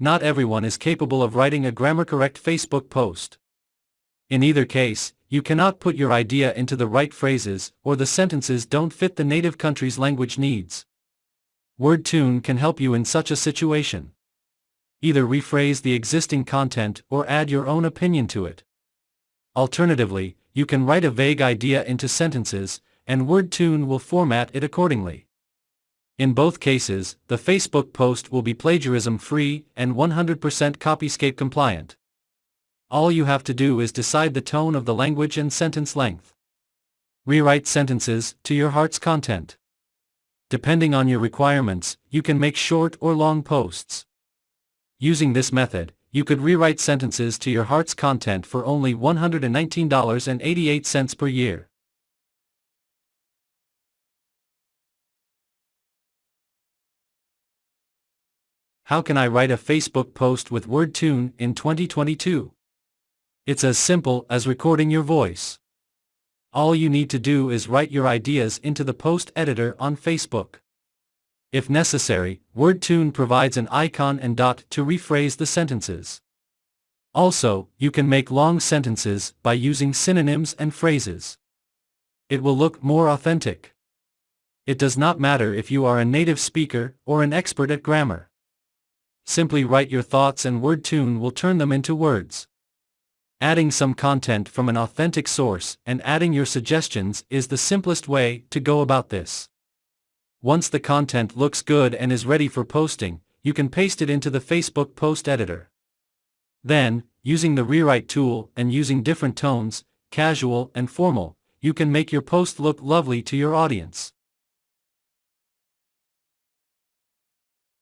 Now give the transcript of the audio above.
not everyone is capable of writing a grammar-correct Facebook post. In either case, you cannot put your idea into the right phrases or the sentences don't fit the native country's language needs. WordTune can help you in such a situation. Either rephrase the existing content or add your own opinion to it. Alternatively, you can write a vague idea into sentences, and WordTune will format it accordingly. In both cases, the Facebook post will be plagiarism-free and 100% Copyscape compliant. All you have to do is decide the tone of the language and sentence length. Rewrite sentences to your heart's content. Depending on your requirements, you can make short or long posts. Using this method, you could rewrite sentences to your heart's content for only $119.88 per year. How can I write a Facebook post with WordTune in 2022? It's as simple as recording your voice. All you need to do is write your ideas into the post editor on Facebook. If necessary, WordTune provides an icon and dot to rephrase the sentences. Also, you can make long sentences by using synonyms and phrases. It will look more authentic. It does not matter if you are a native speaker or an expert at grammar. Simply write your thoughts and WordTune will turn them into words. Adding some content from an authentic source and adding your suggestions is the simplest way to go about this. Once the content looks good and is ready for posting, you can paste it into the Facebook post editor. Then, using the rewrite tool and using different tones, casual and formal, you can make your post look lovely to your audience.